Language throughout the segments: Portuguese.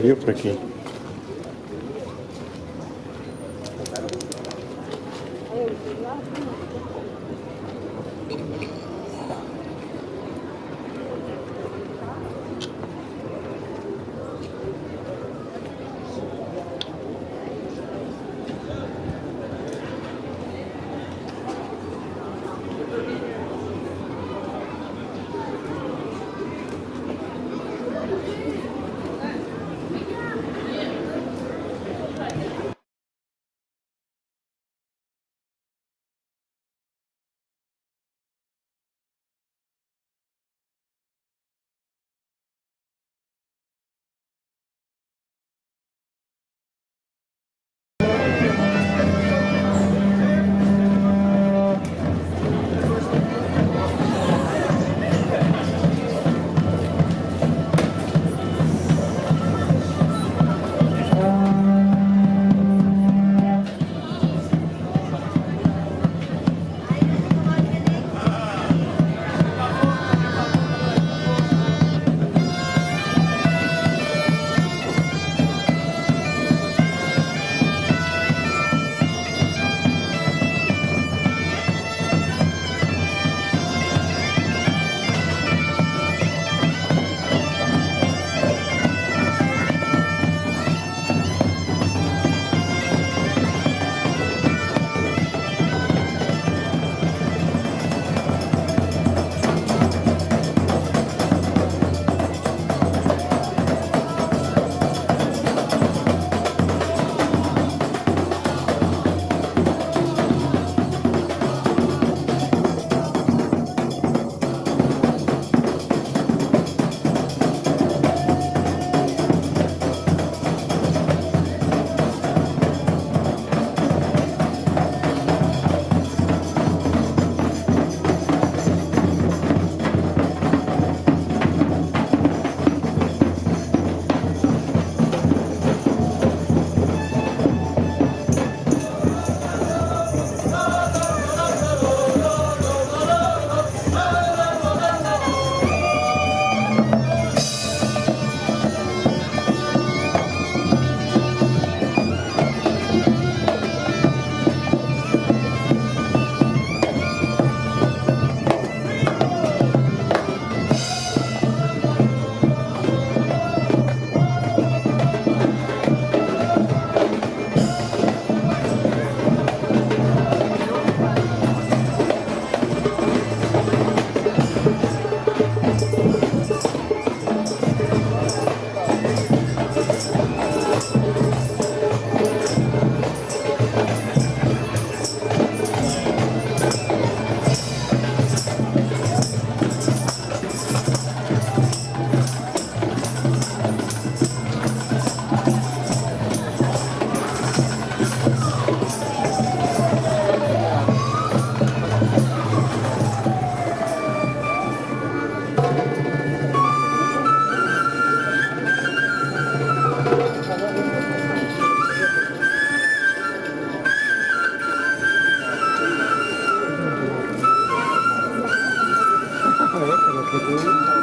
Viu por aqui? Obrigado.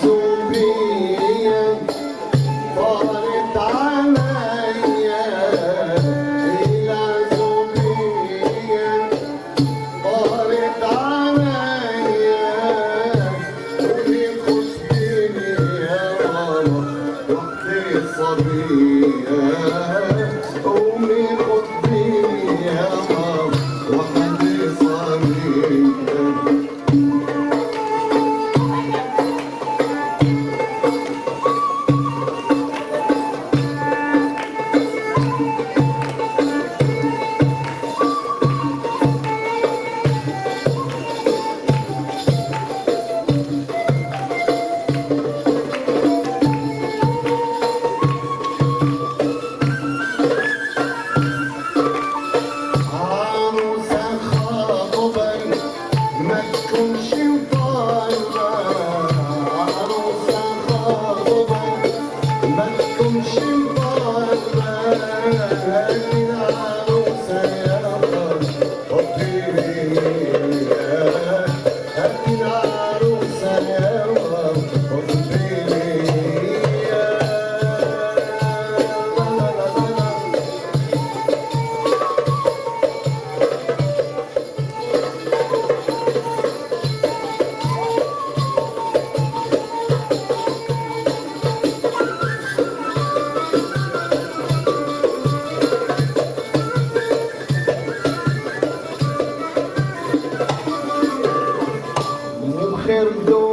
sobre go.